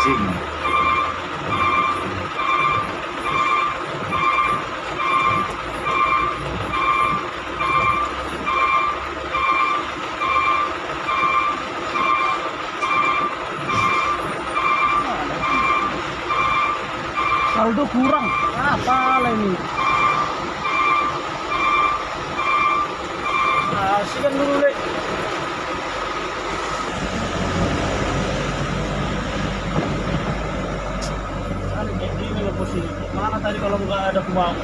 asing saldo kurang. Apa lah ini? Ah, Asik kan dulu deh tadi kalau nggak ada kumang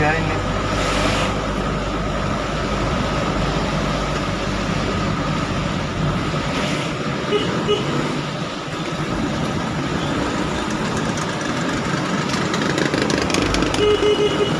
左に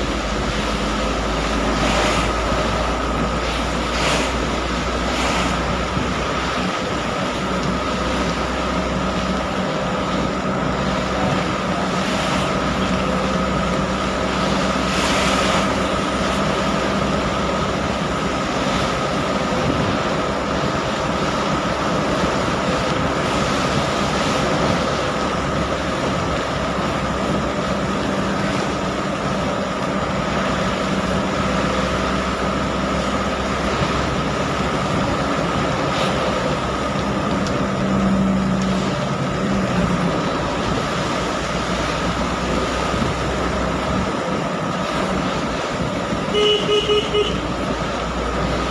何?